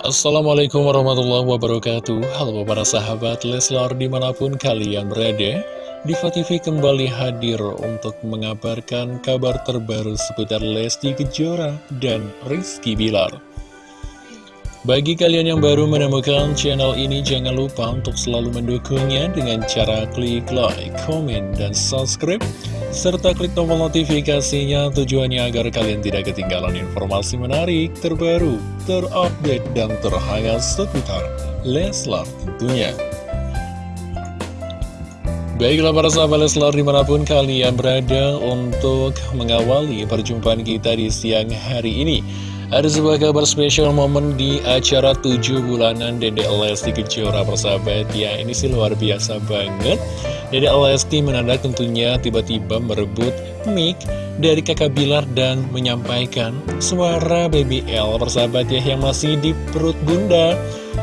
Assalamualaikum warahmatullahi wabarakatuh. Halo para sahabat Leslar di mana pun kalian berada Diva TV kembali hadir untuk mengabarkan kabar terbaru seputar Lesti Kejora dan Rizky Bilar bagi kalian yang baru menemukan channel ini, jangan lupa untuk selalu mendukungnya dengan cara klik like, komen, dan subscribe, serta klik tombol notifikasinya tujuannya agar kalian tidak ketinggalan informasi menarik, terbaru, terupdate, dan terhangat seputar Leslar tentunya. Baiklah para sahabat Leslar di mana pun kalian berada untuk mengawali perjumpaan kita di siang hari ini. Ada sebuah kabar spesial momen di acara 7 bulanan Dede Lesti Kejora persahabat ya Ini sih luar biasa banget. Dede Lesti menandak tentunya tiba-tiba merebut mic dari kakak Bilar dan menyampaikan suara Baby L. Persahabat ya yang masih di perut bunda.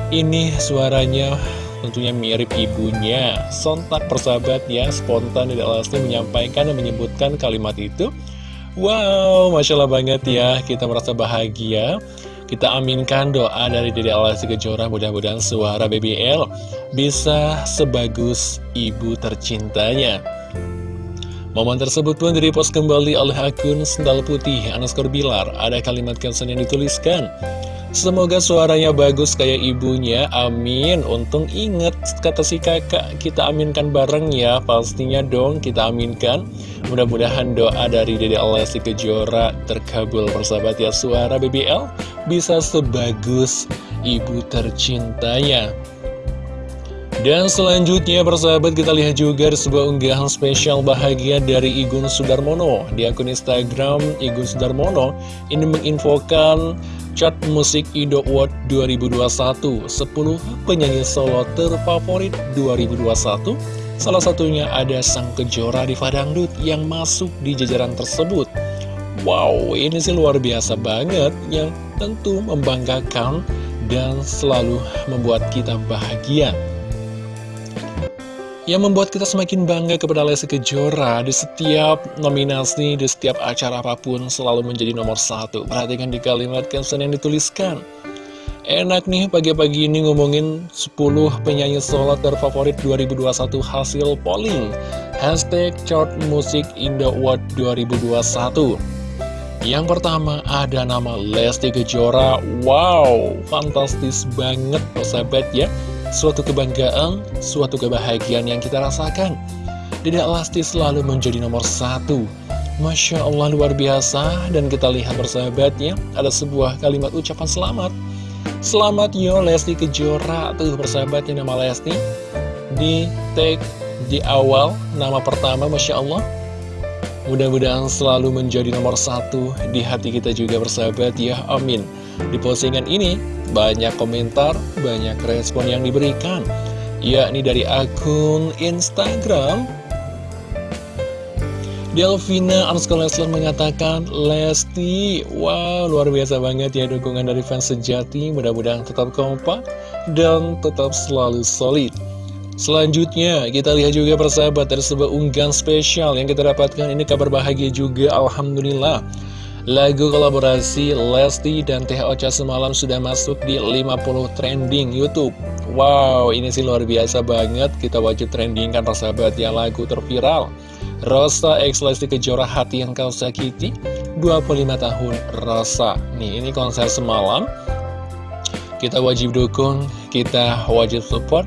Ini suaranya tentunya mirip ibunya. Sontak persahabat ya spontan Dede Lesti menyampaikan dan menyebutkan kalimat itu Wow, Masya Allah banget ya, kita merasa bahagia. Kita aminkan doa dari Dede Alasi Kejora Mudah-mudahan suara BBL bisa sebagus ibu tercintanya. Momen tersebut pun direpost kembali oleh akun Sendal Putih Anaskor Bilar Ada kalimat caption yang dituliskan Semoga suaranya bagus kayak ibunya, amin. Untung inget kata si kakak, kita aminkan bareng ya. Pastinya dong kita aminkan. Mudah-mudahan doa dari Dede Alessi Kejora terkabul persahabat ya. Suara BBL bisa sebagus ibu tercintanya. Dan selanjutnya persahabat kita lihat juga sebuah unggahan spesial bahagia dari Igun Sudarmono. Di akun Instagram Igun Sudarmono ini menginfokan Chart Musik Indo Award 2021 10 penyanyi solo terfavorit 2021 Salah satunya ada Sang Kejora di Fadangdut yang masuk di jajaran tersebut. Wow, ini sih luar biasa banget yang tentu membanggakan dan selalu membuat kita bahagia yang membuat kita semakin bangga kepada Lesti Kejora di setiap nominasi, di setiap acara apa pun selalu menjadi nomor satu. Perhatikan di kalimat caption yang dituliskan. Enak nih pagi-pagi ini ngomongin 10 penyanyi solo terfavorit 2021 hasil polling. Hashtag chart musik Indo Award 2021. Yang pertama ada nama Lesti Kejora. Wow, fantastis banget persahabat ya suatu kebanggaan, suatu kebahagiaan yang kita rasakan. Tidak Lesti selalu menjadi nomor satu. Masya Allah luar biasa dan kita lihat persahabatnya ada sebuah kalimat ucapan selamat. Selamat yo Lesti Kejora tuh persahabatnya nama Lesti di tag di awal nama pertama Masya Allah Mudah-mudahan selalu menjadi nomor satu di hati kita juga bersahabat ya, amin. Di postingan ini, banyak komentar, banyak respon yang diberikan, yakni dari akun Instagram. Delvina Anskol Lesler mengatakan, Lesti, wow, luar biasa banget ya dukungan dari fans sejati, mudah-mudahan tetap kompak dan tetap selalu solid. Selanjutnya, kita lihat juga persahabat dari sebuah unggahan spesial yang kita dapatkan ini kabar bahagia juga, Alhamdulillah. Lagu kolaborasi Lesti dan Teh Ocha semalam sudah masuk di 50 trending Youtube. Wow, ini sih luar biasa banget, kita wajib trending kan persahabat ya lagu terviral. Rosa X Lesti Kejora Hati Yang Kau Sakiti, 25 tahun Rosa. Nih, ini konser semalam. Kita wajib dukung, kita wajib support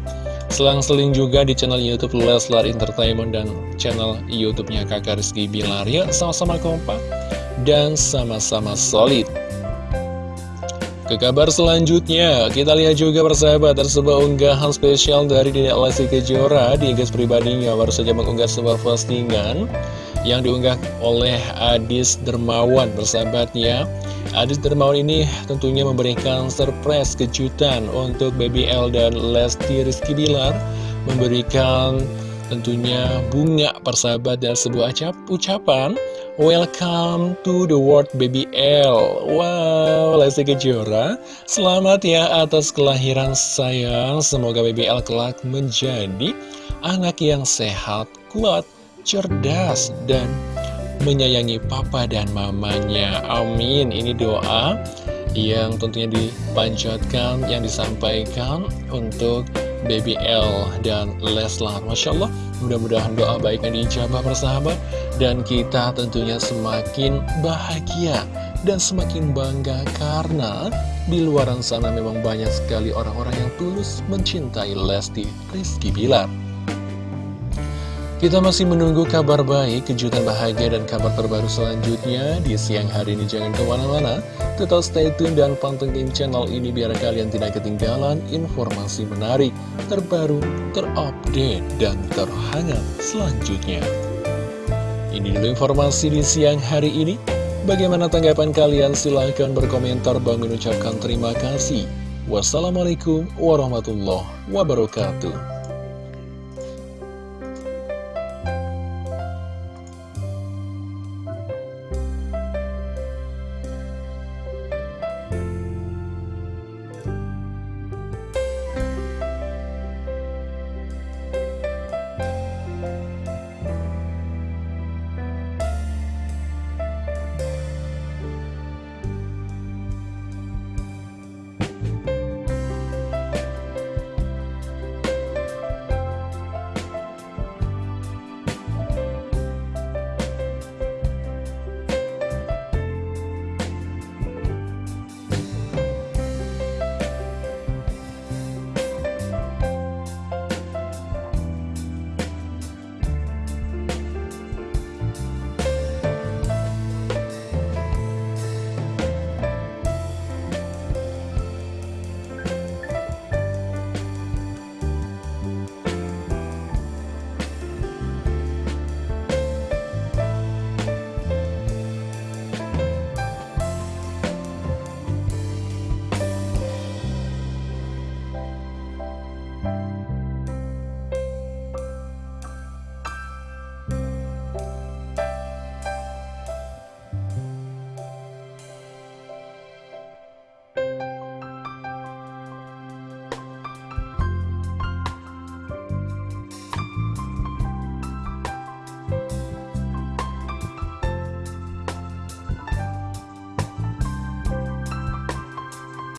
Selang-seling juga di channel Youtube Leslar Entertainment dan channel Youtubenya kakak Rizky Bilar Ya sama-sama kompak dan sama-sama solid. Ke kabar selanjutnya, kita lihat juga persahabat ada unggahan spesial dari Dede Lesti Kejora di guys pribadinya baru saja mengunggah sebuah postingan yang diunggah oleh Adis Dermawan bersahabatnya Adis Dermawan ini tentunya memberikan surprise kejutan untuk BBL dan Lesti Rizky Bilar Memberikan tentunya bunga persahabat dan sebuah ucapan Welcome to the world BBL Wow, Lesti Kejora Selamat ya atas kelahiran sayang. Semoga BBL kelak menjadi anak yang sehat, kuat, cerdas, dan menyayangi papa dan mamanya Amin Ini doa yang tentunya dipanjatkan, yang disampaikan untuk BBL dan Leslar. Masya Allah, mudah-mudahan doa baiknya dijabah persahabat, dan kita tentunya semakin bahagia dan semakin bangga karena di luar sana memang banyak sekali orang-orang yang tulus mencintai Lesti Rizky Bilar. Kita masih menunggu kabar baik, kejutan bahagia, dan kabar terbaru selanjutnya di siang hari ini. Jangan ke mana-mana, tetap stay tune dan pantengin channel ini biar kalian tidak ketinggalan informasi menarik, terbaru, terupdate, dan terhangat selanjutnya. Ini dulu informasi di siang hari ini. Bagaimana tanggapan kalian? Silahkan berkomentar. Bang mengucapkan terima kasih. Wassalamualaikum warahmatullahi wabarakatuh.